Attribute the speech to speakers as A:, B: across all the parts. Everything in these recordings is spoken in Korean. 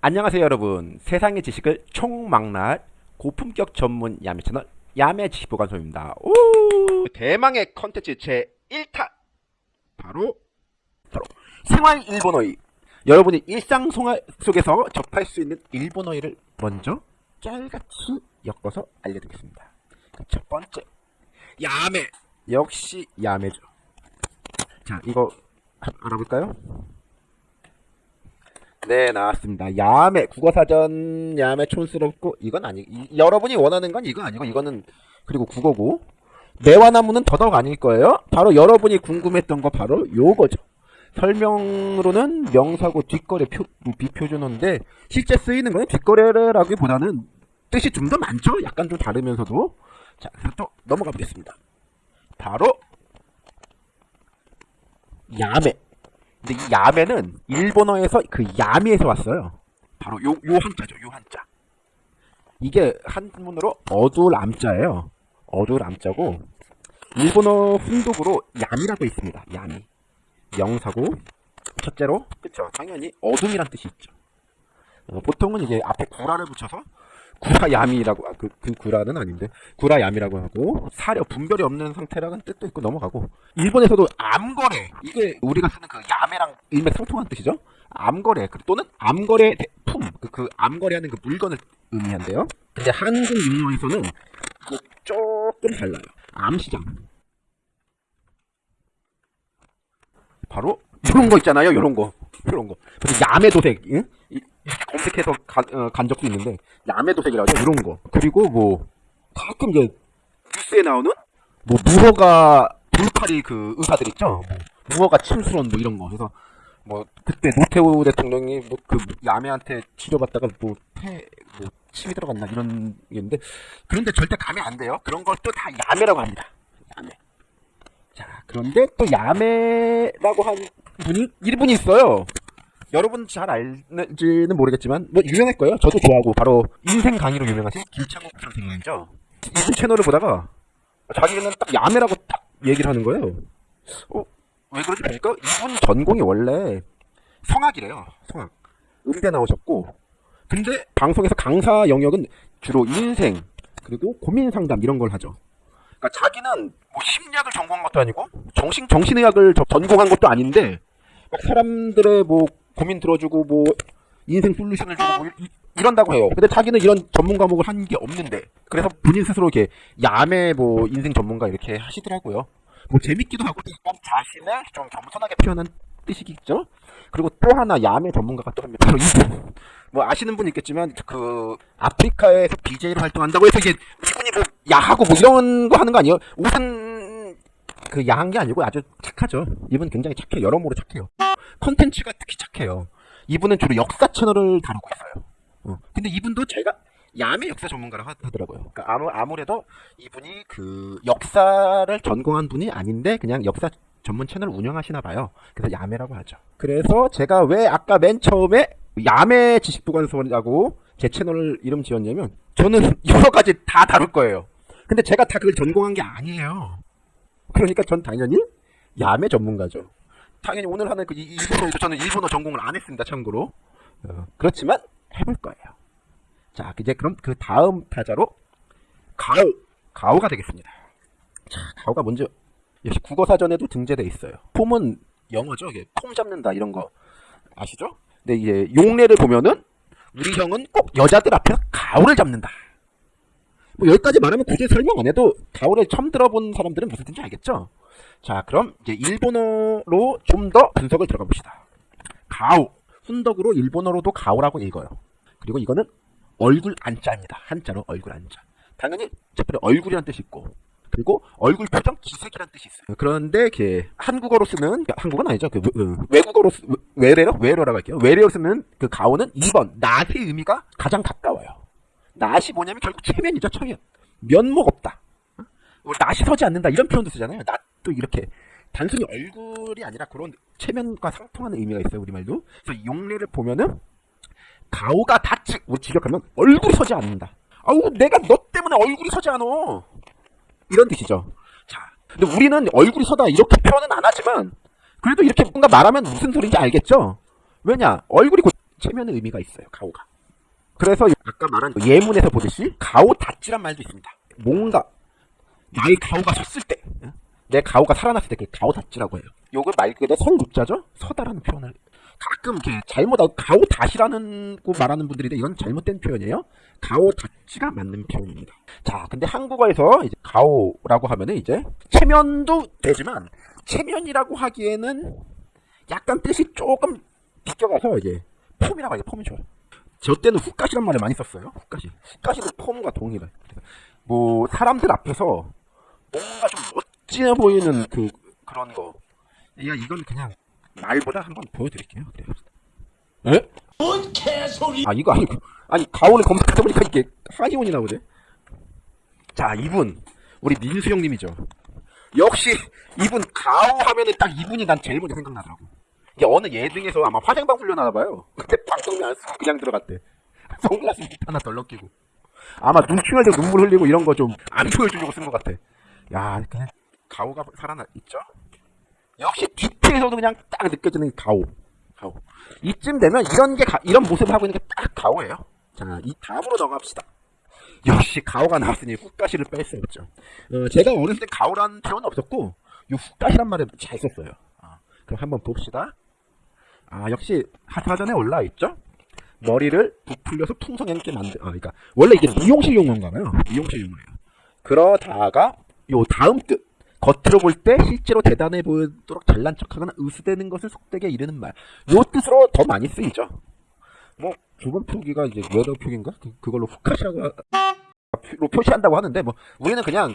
A: 안녕하세요 여러분. 세상의 지식을 총망라할 고품격 전문 야매 채널 야매 지식보관소입니다. 오! 대망의 컨텐츠 제 1탄 바로 바로 생활 일본어의 여러분이 일상 속에서 접할 수 있는 일본어를 먼저 짤같이 엮어서 알려드리겠습니다. 그첫 번째 야매. 역시 야매죠. 자 이거 알아볼까요? 네 나왔습니다. 야매 국어사전 야매 촌스럽고 이건 아니 이, 여러분이 원하는 건 이거 아니고 이거는 그리고 국어고 매화나무는 더더욱 아닐 거예요. 바로 여러분이 궁금했던 거 바로 요거죠. 설명으로는 명사고 뒷거래 표, 비표준어인데 실제 쓰이는 거는 뒷거래라기보다는 뜻이 좀 더 많죠. 약간 좀 다르면서도 자 그래서 또 넘어가 보겠습니다. 바로 야매 근데 이 야매는 일본어에서 그 야미에서 왔어요. 바로 요, 요 한자죠. 요 한자. 이게 한문으로 어두울 암자예요. 어두울 암자고 일본어 훈독으로 야미라고 있습니다. 야미. 명사고 첫째로 그쵸 당연히 어둠이란 뜻이 있죠. 어, 보통은 이제 앞에 구라를 붙여서 구라야미라고 아, 그, 그 구라는 아닌데. 구라야미라고 하고 사려 분별이 없는 상태라는 뜻도 있고 넘어가고. 일본에서도 암거래. 이게 우리가 쓰는 그 야매랑 일맥상통한 뜻이죠? 암거래. 그- 또는 암거래 품 그 그 암거래하는 그 물건을 의미한대요. 근데 한국 용어에서는 뭐 조금 달라요. 암시장. 바로 이런 거 있잖아요. 이런 거. 이런 거. 그래서 야매 도색 응? 이- 검색해서 간, 어, 간 적도 있는데 야매 도색이라고 이런 거. 그리고 뭐 가끔 이제 뉴스에 나오는? 뭐 무허가 불파리 그 의사들 있죠? 뭐 무허가 침수론 뭐 이런 거. 그래서 뭐 그때 노태우 대통령이 뭐그 야매한테 치료받다가 뭐폐뭐 침이 들어갔나 이런 게 있는데 그런데 절대 가면 안 돼요. 그런 걸 또 다 야매라고 합니다. 야매. 자 그런데 또 야매라고 한 분이 일분이 있어요 여러분 잘 알지는 모르겠지만 뭐 유명할 거예요. 저도 좋아하고 바로 인생 강의로 유명하신 김창욱 선생님이죠. 이분 채널을 보다가 자기는 딱 야매라고 딱 얘기를 하는 거예요. 어? 왜 그런지 보니까 이분 전공이 원래 성악이래요. 성악. 음대 나오셨고 근데 방송에서 강사 영역은 주로 인생 그리고 고민 상담 이런 걸 하죠. 그러니까 자기는 뭐 심리학을 전공한 것도 아니고 정신 정신의학을 저- 전공한 것도 아닌데 막 사람들의 뭐 고민 들어주고 뭐 인생 솔루션을 주고 뭐 이, 이런다고 해요. 근데 자기는 이런 전문 과목을 한 게 없는데 그래서 본인 스스로 이렇게 야매 뭐 인생 전문가 이렇게 하시더라고요. 뭐 재밌기도 하고 약간 자신을 좀 겸손하게 표현한 뜻이겠죠. 그리고 또 하나 야매 전문가가 또 합니다. 바로 이분. 뭐 아시는 분 있겠지만 그 아프리카에서 BJ로 활동한다고 해서 이게 이분이 뭐 야하고 뭐 이런 거 하는 거 아니에요? 옷은 그 야한 게 아니고 아주 착하죠. 이분 굉장히 착해요. 여러모로 착해요. 컨텐츠가 특히 착해요. 이분은 주로 역사 채널을 다루고 있어요. 어. 근데 이분도 제가 야매 역사 전문가라고 하- 하더라고요. 그러니까 아무, 아무래도 이분이 그 역사를 전공한 분이 아닌데 그냥 역사 전문 채널 운영하시나 봐요. 그래서 야매라고 하죠. 그래서 제가 왜 아까 맨 처음에 야매 지식보관소라고 제 채널 이름 지었냐면 저는 여러 가지 다 다룰 거예요. 근데 제가 다 그걸 전공한 게 아니에요. 그러니까 전 당연히 야매 전문가죠. 당연히 오늘 하는 그 이- 일본어에도 저는 일본어 전공을 안 했습니다. 참고로. 어, 그렇지만 해볼 거예요. 자, 이제 그럼 그 다음 타자로 가오, 가오가 되겠습니다. 자, 가오가 먼저 역시 국어 사전에도 등재돼 있어요. 폼은 영어죠. 이게 폼 잡는다 이런 거 아시죠? 근데 이제 용례를 보면은 우리 형은 꼭 여자들 앞에서 가오를 잡는다. 뭐 여기까지 말하면 굳이 설명 안 해도 가오를 처음 들어본 사람들은 무슨 뜻인지 알겠죠? 자, 그럼 이제 일본어로 좀 더 분석을 들어가 봅시다. 가오. 훈덕으로 일본어로도 가오라고 읽어요. 그리고 이거는 얼굴 안자입니다. 한자로 얼굴 안자. 당연히 첫 번째 얼굴이란 뜻이 있고 그리고 얼굴 표정 기색이란 뜻이 있어요. 그런데 이렇게 한국어로 쓰는 한국어는 아니죠. 그 외- 어, 외국어로 쓰, 외래로 외래어라고 할게요. 외래어로 쓰는 그 가오는 2번 낫의 의미가 가장 가까워요. 낫이 뭐냐면 결국 체면이죠. 체면. 면목 없다. 어? 뭐 낫이 서지 않는다 이런 표현도 쓰잖아요. 낫도 이렇게 단순히 얼굴이 아니라 그런 체면과 상통하는 의미가 있어요. 우리말도. 그래서 용례를 보면은 가오가 다치 우리 직역하면 얼굴이 서지 않는다. 아우 내가 너 때문에 얼굴이 서지 않어. 이런 뜻이죠. 자, 근데 우리는 얼굴이 서다 이렇게 표현은 안 하지만 그래도 이렇게 뭔가 말하면 무슨 소리인지 알겠죠? 왜냐 얼굴이 곧 체면의 의미가 있어요. 가오가. 그래서 아까 말한 그 예문에서 보듯이 가오 닷지란 말도 있습니다. 뭔가 나의 가오가 섰을 때, 응? 내 가오가 살아났을 때 그 가오 닷지라고 해요. 요거 말 그대로 설국자죠? 서다라는 표현을 가끔 이렇게 잘못 가오 닷이라는 거 말하는 분들인데 이건 잘못된 표현이에요. 가오 닷지가 맞는 표현입니다. 자, 근데 한국어에서 이제 가오라고 하면은 이제 체면도 되지만 체면이라고 하기에는 약간 뜻이 조금 비껴가서 이제 폼이라고 하죠. 폼이 좋아요. 저 때는 훅가시란 말을 많이 썼어요. 훅가시. 훅가시도 폼과 동일해. 뭐 사람들 앞에서 뭔가 좀 멋지어 보이는 그 그런 거. 야 이건 그냥 말보다 한번 보여드릴게요. 그래요. 에?
B: 뭔 개소리!
A: 아 이거 아니고 아니 가온을 검색해 보니까 이게 하이온이 나오네. 자 이분 우리 민수 형님이죠. 역시 이분 가오 하면은 딱 이분이 난 제일 먼저 생각나더라고. 이게 어느 예능에서 아마 화장방 훈련하나 봐요. 그때 방송이 안 쓰고 그냥 들어갔대. 선글라스 밑 하나 덜 넣기고. 아마 때 눈물 흘리고 이런 거 좀 안 보여주려고 쓴 것 같아. 야 그냥 가오가 살아나 있죠. 역시 뒤에서도 그냥 딱 느껴지는 가오. 가오. 이쯤 되면 이런 게 가- 이런 모습을 하고 있는 게 딱 가오예요. 자, 이 다음으로 넘어갑시다. 역시 가오가 나왔으니 훅가시를 뺄 수 없죠. 어, 제가 어렸을 때 가오라는 표현은 없었고 이 훅가시란 말을 잘 썼어요. 아, 그럼 한번 봅시다. 아, 역시 하사전에 올라 있죠. 머리를 부풀려서 풍성하게 만들. 아, 그러니까 원래 이게 미용실 용어인가 봐요. 미용실 용어예요. 그러다가 요 다음 뜻 겉으로 볼 때 실제로 대단해 보이도록 잘난 척하거나 의수되는 것을 속되게 이르는 말. 요 뜻으로 더 많이 쓰이죠. 뭐 두번 표기가 이제 여러 표기인가? 그, 그걸로 후카시라고 하- 로 표시한다고 하는데 뭐 우리는 그냥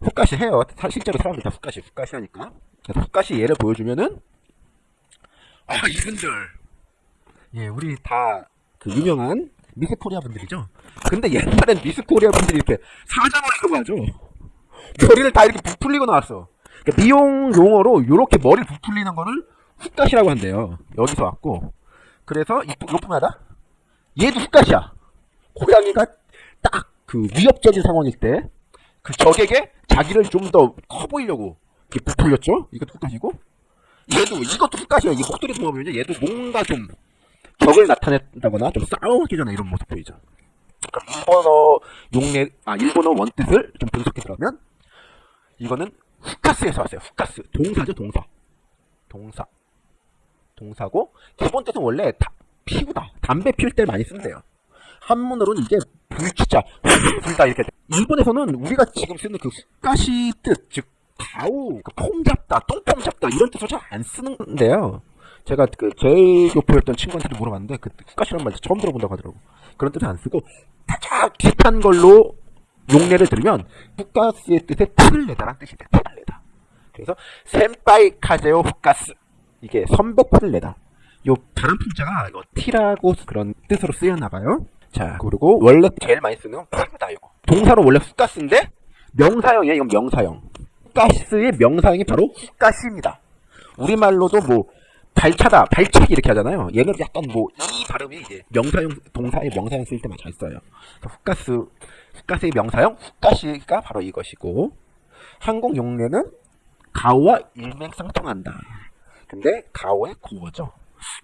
A: 후카시 해요. 사- 실제로 사람들 다 후카시 후카시 하니까. 그래서 후카시 예를 보여주면은 아 이분들 예 우리 다 그 유명한 미스 코리아 분들이죠. 근데 옛날엔 미스 코리아 분들이 이렇게 사자머리라고 하죠. 머리를 다 이렇게 부풀리고 나왔어. 그러니까 미용 용어로 이렇게 머리를 부풀리는 거를 훅갓이라고 한대요. 여기서 왔고. 그래서 이쁘, 이쁘하다? 얘도 훅갓이야. 고양이가 딱 그 위협적인 상황일 때, 그 적에게 자기를 좀 더 커 보이려고 이렇게 부풀렸죠? 이것도 훅갓이고. 얘도, 이것도 훅갓이야. 이 목도리 보면 얘도 뭔가 좀 적을 나타낸다거나 좀 싸움하기 전에 이런 모습 보이죠. 그러니까 일본어 용례, 아, 일본어 원뜻을 좀 분석해 들어가면, 이거는 후카스에서 왔어요. 후카스. 동사죠, 동사. 동사. 동사고, 기본 뜻은 원래 다, 피우다. 담배 피울 때 많이 쓴대요. 한문으로는 이게 불치자, 불다 이렇게. 돼. 일본에서는 우리가 지금 쓰는 그 후카시 뜻, 즉, 가오, 그폼 잡다, 똥폼 잡다, 이런 뜻을 잘 안 쓰는데요. 제가 그 제일 교포였던 친구한테도 물어봤는데, 그 후카시란 말 처음 들어본다고 하더라고. 그런 뜻은 안 쓰고, 가장 비슷한 걸로 용례를 들으면 후카스의 뜻에 티를 내다란 뜻이 돼. 티를 내다. 그래서 센파이 카제오 후카스 이게 선배 티를 내다. 요 다른 품자가 이거 티라고 그런 뜻으로 쓰였나 봐요. 자 그리고 원래 제일 많이 쓰는 건 피우다 이거. 동사로 원래 후카스인데 명사형이에요. 이건 명사형. 후카스의 명사형이 바로 후카시입니다. 우리말로도 뭐 발차다, 발차기 이렇게 하잖아요. 얘는 약간 뭐 이 발음이 이제 명사형 동사의 명사형 쓸 때만 잘 써요. 그러니까 후카스 후카스의 명사형 후카시가 바로 이것이고 한국 용례는 가오와 일맥상통한다. 근데 가오의 고어죠.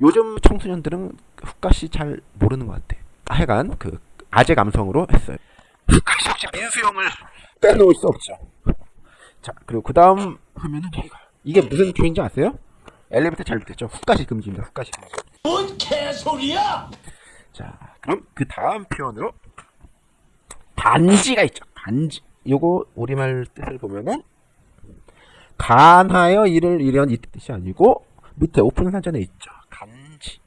A: 요즘 청소년들은 후카시 잘 모르는 것 같아. 하여간 그 아재 감성으로 했어요. 후카시 역시 민수 형을 빼놓을 수 없죠. 자 그리고 그 다음 하면은 이거. 이게 무슨 표현인지 아세요? 엘리베이터 잘 붙였죠. 후카시 금지입니다. 후카시 금지.
B: 뭔 개소리야!
A: 자, 그럼 그 다음 표현으로 간지가 있죠. 간지. 요거 우리말 뜻을 보면은 간하여 이를 이런 이 뜻이 아니고 밑에 오픈 사전에 있죠. 간지.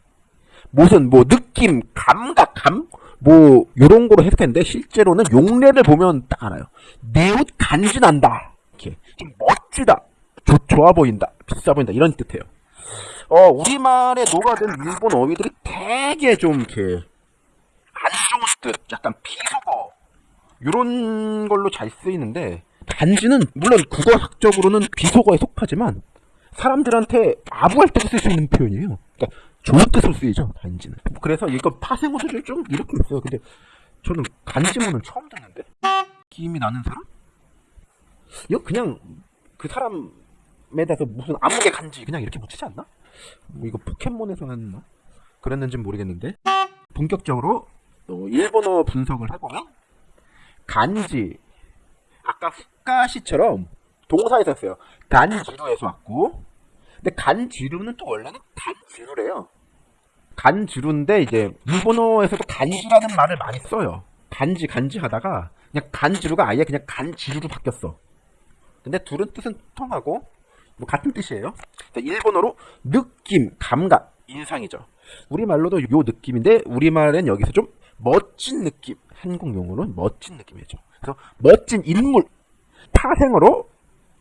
A: 무슨 뭐 느낌, 감각, 감, 뭐 요런 거로 해석했는데 실제로는 용례를 보면 딱 알아요. 내 옷 간지 난다. 좀 멋지다. 좋, 좋아 보인다. 비싸 보인다. 이런 뜻이에요. 어, 우리말에 녹아든 일본 어휘들이 되게 좀 이렇게 안 좋은 뜻, 약간 비속어 이런 걸로 잘 쓰이는데 단지는 물론 국어학적으로는 비속어에 속하지만 사람들한테 아부할 때쓸수 있는 표현이에요. 그러니까 좋은 뜻으로 쓰이죠 단지는. 그래서 이거 파생어들이 좀 이렇게 있어요. 근데 저는 간지모는 처음 듣는데 느낌이 나는 사람? 이거 그냥 그 사람에 대해서 무슨 암흑의 간지 그냥 이렇게 붙이지 않나? 뭐 이거 포켓몬에서 하는 뭐 그랬는지 모르겠는데 본격적으로 또 일본어 분석을 해보면 간지 아까 후카시처럼 동사에서 했어요. 간지루에서 왔고 근데 간지루는 또 원래는 간지루래요. 간지루인데 이제 일본어에서도 간지라는 말을 많이 써요. 간지 간지 하다가 그냥 간지루가 아예 그냥 간지루로 바뀌었어. 근데 둘은 뜻은 통하고 뭐 같은 뜻이에요. 일본어로 느낌, 감각, 인상이죠. 우리말로도 요 느낌인데 우리말엔 여기서 좀 멋진 느낌, 한국 용어로는 멋진 느낌이죠. 그래서 멋진 인물, 파생어로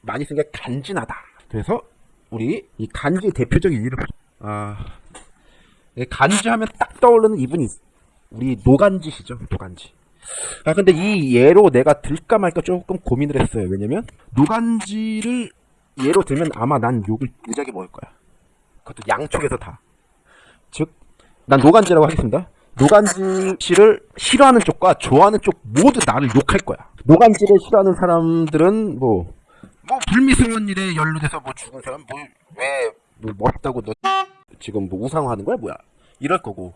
A: 많이 쓴 게 간지나다. 그래서 우리 이 간지 대표적인 이름 아이 간지하면 딱 떠오르는 이분이 우리 노간지시죠, 노간지. 아 근데 이 예로 내가 들까 말까 조금 고민을 했어요. 왜냐면 노간지를 예로 들면 아마 난 욕을 무지하게 먹을 거야. 그것도 양쪽에서 다. 즉, 난 노간지라고 하겠습니다. 노간지 씨를 싫어하는 쪽과 좋아하는 쪽 모두 나를 욕할 거야. 노간지를 싫어하는 사람들은 뭐, 뭐 불미스러운 일에 연루돼서 뭐 죽은 사람 뭐 왜 뭐 멋있다고 너 지금 뭐 우상화하는 거야 뭐야? 이럴 거고.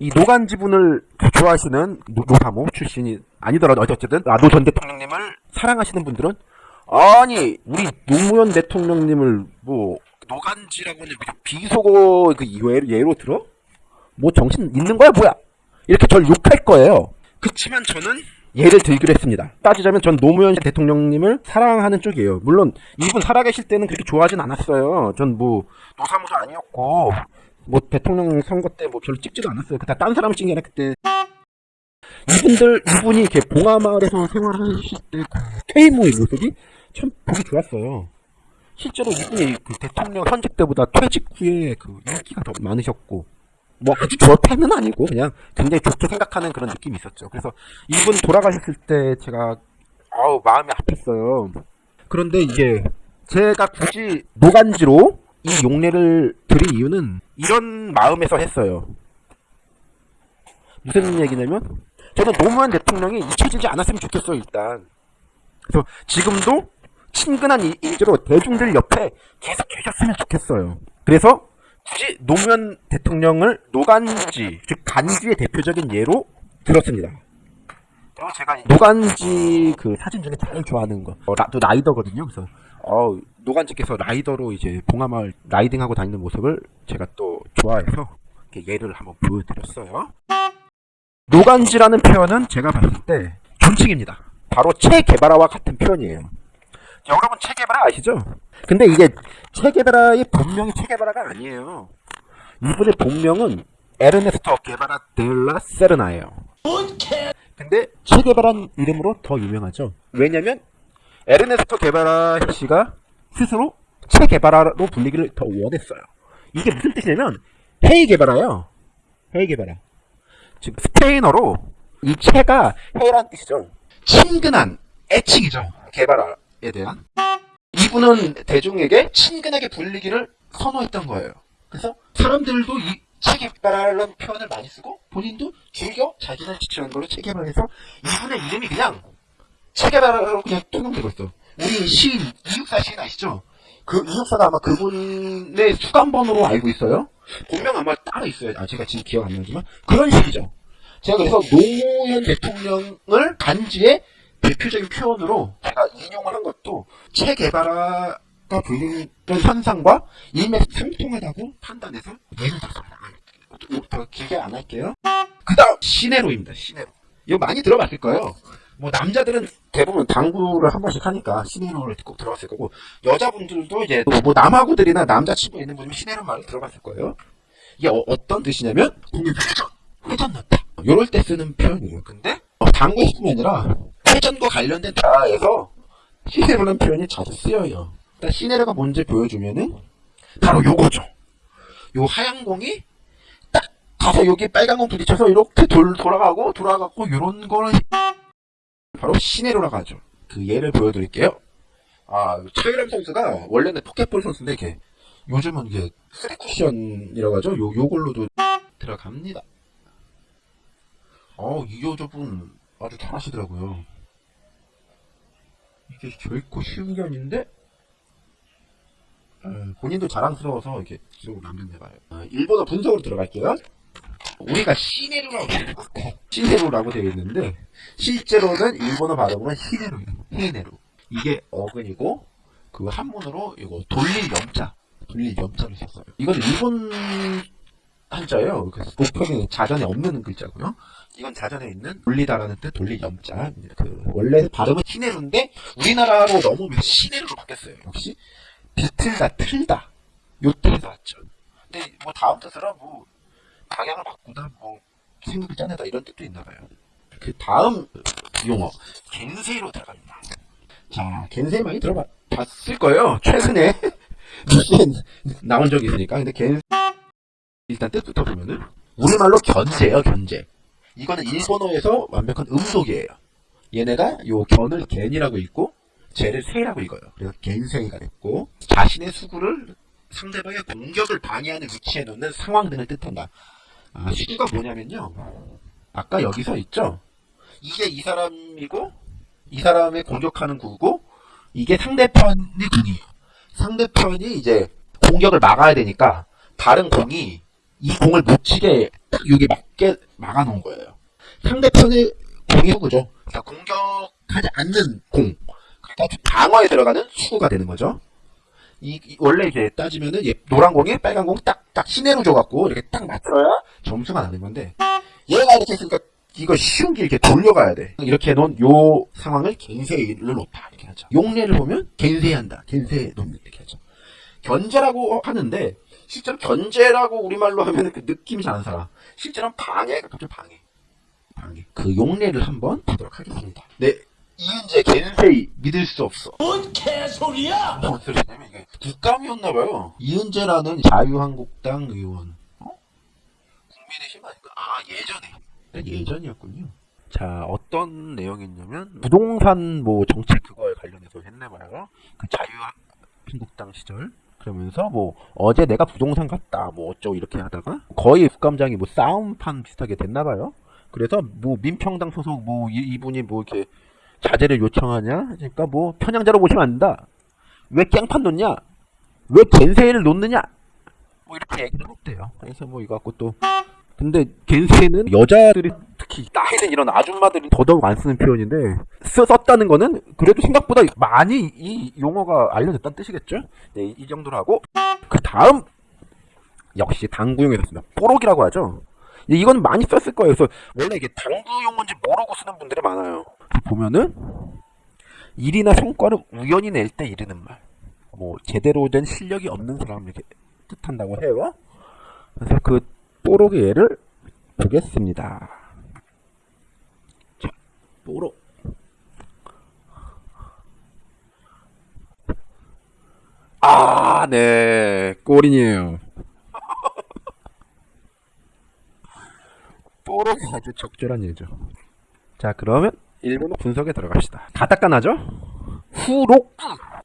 A: 이 노간 지분을 좋아하시는 노- 노사모 출신이 아니더라도 어쨌든 아, 노전 대통령님을 사랑하시는 분들은 아니 우리 노무현 대통령님을 뭐 노간지라고 하는 그 비속어 그 예로, 예로 들어? 뭐 정신 있는 거야 뭐야? 이렇게 절 욕할 거예요. 그치만 저는 예를 들기로 했습니다. 따지자면 전 노무현 대통령님을 사랑하는 쪽이에요. 물론 이분 살아계실 때는 그렇게 좋아하진 않았어요. 전 뭐 노사모도 아니었고 뭐 대통령 선거 때 뭐 별로 찍지도 않았어요. 그때 딴 사람 찍는 게 그때 이분들 이분이 이렇게 봉하마을에서 생활하실 때그 퇴임 후의 모습이 참 보기 좋았어요. 실제로 이분이 그 대통령 현직 때보다 퇴직 후에 그 인기가 더 많으셨고 뭐 아주 좋다는 아니고 그냥 굉장히 좋게 생각하는 그런 느낌이 있었죠. 그래서 이분 돌아가셨을 때 제가 아우 마음이 아팠어요. 그런데 이게 제가 굳이 노간지로 이 용례를 드린 이유는 이런 마음에서 했어요. 무슨 얘기냐면 저는 노무현 대통령이 잊혀지지 않았으면 좋겠어요 일단. 그래서 지금도 친근한 이- 인재로 대중들 옆에 계속 계셨으면 좋겠어요. 그래서 굳이 노무현 대통령을 노간지, 즉 간지의 대표적인 예로 들었습니다. 그리고 제가 노간지 그 사진 중에 제일 좋아하는 거, 어, 라, 또 라이더거든요. 그래서 어, 노간지께서 라이더로 이제 봉하마을 라이딩하고 다니는 모습을 제가 또 좋아해서 이렇게 예를 한번 보여드렸어요. 노간지라는 표현은 제가 봤을 때 존칭입니다. 바로 체게바라와 같은 표현이에요. 여러분 체게바라 아시죠? 근데 이게 체게바라의 본명이 체게바라가 아니에요. 이분의 본명은 에르네스토 게바라 델라 세르나예요. 근데 체게바란 이름으로 더 유명하죠. 왜냐면 에르네스토 게바라 씨가 스스로 체게바라로 불리기를 더 원했어요. 이게 무슨 뜻이냐면 헤이 게바라요. 헤이 게바라. 즉 스페인어로 이 체가 헤이란 뜻이죠. 친근한 애칭이죠. 게바라에 대한. 이분은 대중에게 친근하게 불리기를 선호했던 거예요. 그래서 사람들도 이 체게바라라는 표현을 많이 쓰고 본인도 즐겨 자신을 지칭하는 걸로 체게바라해서 이분의 이름이 그냥 체게바라로 그냥 통용되고 있어. 우리 시인 이육사 시인 아시죠? 그 이육사가 아마 그분의 수감번호로 알고 있어요. 본명 아마 따로 있어요. 아 제가 지금 기억 안 나지만 그런 식이죠. 제가 그래서 노무현 대통령을 간지의 대표적인 표현으로 제가 인용을 한 것도 체게바라가 불리는 현상과 일맥상통하다고 판단해서 예를. 아, 더 길게 안 할게요. 그 다음 시네로입니다. 시네로. 이거 많이 들어봤을 거예요. 뭐 남자들은 대부분 당구를 한 번씩 하니까 시네로를 꼭 들어봤을 거고 여자분들도 이제 뭐 남아구들이나 남자친구 있는 분이 시네로 말을 들어봤을 거예요. 이게 어, 떤 뜻이냐면 공연 회전, 회전 넣다. 요럴 때 쓰는 표현이에요. 근데 어, 당구 뿐이 아니라 회전과 관련된 대화에서 시네로라는 표현이 자주 쓰여요. 일단 시네로가 뭔지 보여주면은 바로 요거죠. 요 하얀 공이 딱 가서 여기 빨간 공 부딪혀서 이렇게 돌, 돌아가고 돌아가고 요런 거는 바로 시네루라고 하죠. 그 예를 보여드릴게요. 아, 차유람 선수가 원래는 포켓볼 선수인데 이게 요즘은 이게 쓰리쿠션이라고 하죠. 요, 요걸로도 들어갑니다. 어, 이 여자분 아주 잘하시더라고요. 이게 결코 쉬운 게 아닌데 어, 본인도 자랑스러워서 이렇게 기록을 남겼네봐요. 어, 일본어 분석으로 들어갈게요. 우리가 시네루라고 시네루라고 되어 있는데 실제로는 일본어 발음은 히네루예요. 히네루. 이게 어근이고 그 한문으로 이거 돌릴 염자, 돌릴 염자를 썼어요. 이건 일본 한자예요. 그래서 보편에 자전에 없는 글자고요. 이건 자전에 있는 돌리다라는 뜻 돌릴 염자. 그 원래 발음은 히네루인데 우리나라로 넘으면 시네루로 바뀌었어요. 역시 비틀다 틀다 요 뜻에서 왔죠. 근데 뭐 다음 뜻으로 뭐 방향을 바꾸다 뭐 생각을 짜내다 이런 뜻도 있나 봐요. 그 다음 용어 겐세로 들어갑니다. 자, 겐세 많이 들어봤을 거예요. 최근에 나온 적이 있으니까. 근데 겐 일단 뜻부터 보면은 우리말로 견제예요, 견제. 이거는 일본어에서 완벽한 음속이에요. 얘네가 요 견을 겐이라고 읽고 제를 세라고 읽어요. 그래서 겐세이가 됐고 자신의 수구를 상대방의 공격을 방해하는 위치에 놓는 상황 등을 뜻한다. 아, 수구가 뭐냐면요. 아까 여기서 있죠. 이게 이 사람이고 이 사람의 공격하는 구고 이게 상대편의 공이에요. 상대편이 이제 공격을 막아야 되니까 다른 공이 이 공을 못 치게 딱 여기 맞게 막아놓은 거예요. 상대편의 공이 후구죠. 그러니까 공격하지 않는 공. 그러니까 방어에 들어가는 수구가 되는 거죠. 이, 이- 원래 이렇게 따지면은 얘 노란 공에 빨간 공 딱딱 시내로 줘갖고 이렇게 딱 맞춰야 점수가 나는 건데 얘가 이렇게 했으니까 이거 쉬운 게 이렇게 돌려가야 돼. 이렇게 놓은 요 상황을 겐세이를 놓다 이렇게 하죠. 용례를 보면 겐세한다, 겐세 놓는 이렇게 하죠. 견제라고 하는데 실제로 견제라고 우리말로 하면 그 느낌이 잘 안 살아. 실제로는 방해가 갑자기 방해. 방해. 그 용례를 한번 보도록 하겠습니다. 네, 이은재 겐세이 믿을 수 없어.
B: 뭔 개소리야?
A: 무슨 소리냐면 이게 국감이었나봐요. 이은재라는 자유한국당 의원. 어? 국민의힘 아닌가? 아 예전에. 예전이었군요. 자 어떤 내용이었냐면 부동산 뭐 정책 그거에 관련해서 했나봐요. 그 자유한국당 시절. 그러면서 뭐 어제 내가 부동산 갔다 뭐 어쩌고 이렇게 하다가 거의 국감장이 뭐 싸움판 비슷하게 됐나봐요. 그래서 뭐 민평당 소속 뭐 이, 이분이 뭐 이렇게 자제를 요청하냐? 그러니까 뭐 편향자로 보시면 안 된다. 왜 깽판 놓냐? 왜 겐세이를 놓느냐? 뭐 이렇게 얘기를 했대요. 그래서 뭐 이거 갖고 또 근데 겐세이는 여자들이 특히 나이는 이런 아줌마들이 더더욱 안 쓰는 표현인데 쓰, 썼다는 거는 그래도 생각보다 많이 이 용어가 알려졌다는 뜻이겠죠? 네, 이, 이 정도로 하고 그 다음 역시 당구용에서 씁니다. 뽀록이라고 하죠. 이건 많이 썼을 거예요. 그래서 원래 이게 당구 용어인지 모르고 쓰는 분들이 많아요. 보면은 일이나 성과를 우연히 낼 때 이르는 말. 뭐 제대로 된 실력이 없는 사람을 이렇게 뜻한다고 해요. 그래서 그 뽀록의 예를 보겠습니다. 자, 뽀록. 아, 네. 꼬린이에요. 뽀록이 아주 적절한 예죠. 자, 그러면 일본어 분석에 들어갑시다. 가타카나죠? 후록구.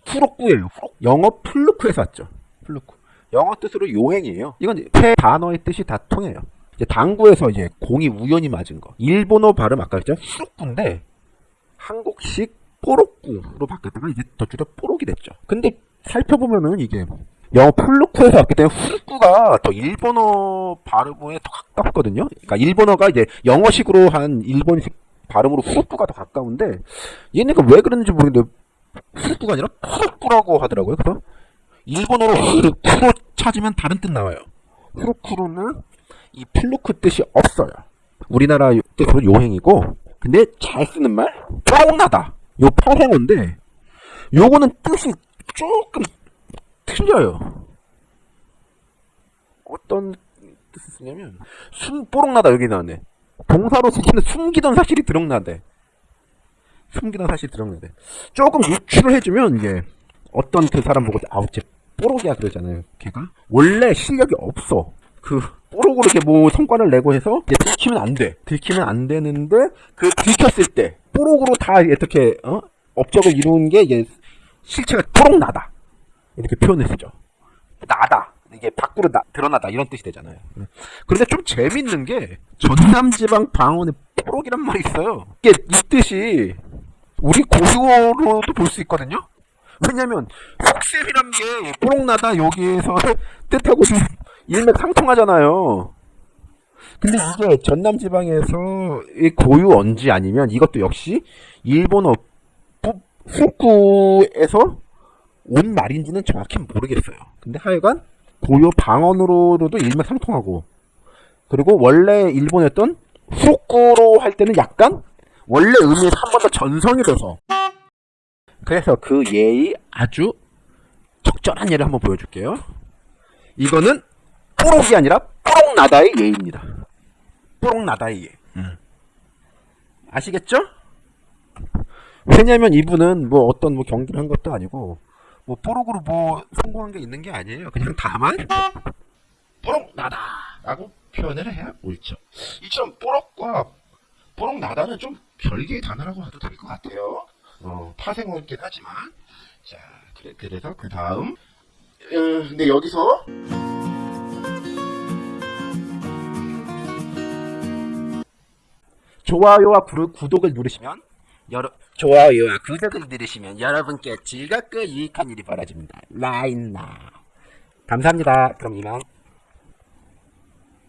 A: 후록구예요. 후록. 영어 플루크에서 왔죠. 플루크. 영어 뜻으로 요행이에요. 이건 세 단어의 뜻이 다 통해요. 이제 당구에서 이제 공이 우연히 맞은 거. 일본어 발음 아까 했죠? 후록구인데 한국식 뽀록구로 바뀌었다가 이제 더 줄여 뽀록이 됐죠. 근데 살펴보면은 이게 영어 플루크에서 왔기 때문에 후르쿠가 더 일본어 발음에 더 가깝거든요. 그러니까 일본어가 이제 영어식으로 한 일본식 발음으로 후르쿠가 더 가까운데 얘네가 왜 그런지 모르겠는데 후르쿠가 아니라 후르쿠라고 하더라고요. 그래서 일본어로 후르쿠로 찾으면 다른 뜻 나와요. 후르쿠로는 이 플루크 뜻이 없어요. 우리나라 뜻으로 요행이고 근데 잘 쓰는 말 쫑나다. 요 파생어인데 요거는 뜻이 조금 틀려요. 어떤 뜻을 쓰냐면 숨 뽀록나다 여기 나왔네. 동사로 쓰기는 숨기던 사실이 드러나대. 숨기던 사실이 드러나대. 조금 유추를 해주면 이게 어떤 그 사람 보고 아우 쟤 뽀록이야 그러잖아요. 걔가 원래 실력이 없어. 그 뽀록으로 이렇게 뭐 성과를 내고 해서 들키면 안 돼. 들키면 안 되는데 그 들켰을 때 뽀록으로 다 어떻게 어? 업적을 이루는 게 이게 실체가 뽀록 나다. 이렇게 표현을 쓰죠. 나다. 이게 밖으로 나, 드러나다 이런 뜻이 되잖아요. 그런데 좀 재밌는 게 전남지방 방언에 뽀록이란 말이 있어요. 이게 이 뜻이 우리 고유어로도 볼 수 있거든요. 왜냐면 속셈이란 게 뽀록나다 여기에서 뜻하고 좀 일맥상통하잖아요. 근데 이게 전남 지방에서 이 고유 언지 아니면 이것도 역시 일본어 푸- 후쿠에서 온 말인지는 정확히 모르겠어요. 근데 하여간 고유 방언으로도 일맥상통하고 그리고 원래 일본했던 후쿠로 할 때는 약간 원래 의미에서 한 번 더 전성이 돼서 그래서 그 예의 아주 적절한 예를 한번 보여줄게요. 이거는 뽀록이 아니라 뽀록나다의 예입니다. 뽀록나다의 예. 아시겠죠? 왜냐면 이분은 뭐 어떤 뭐 경기를 한 것도 아니고 뭐 뽀록으로 뭐 성공한 게 있는 게 아니에요. 그냥 다만 뽀록 나다라고 표현을 해야 옳죠. 이처럼 뽀록과 뽀록 나다는 좀 별개의 단어라고 해도 될 것 같아요. 어, 파생어긴 하지만 자 그래, 그래서 그 다음 어, 근데 여기서 좋아요와 구, 구독을 누르시면 여러 좋아요와 구독을 누르시면 여러분께 즐겁고 유익한 일이 벌어집니다. 라인나 감사합니다. 그럼 이만.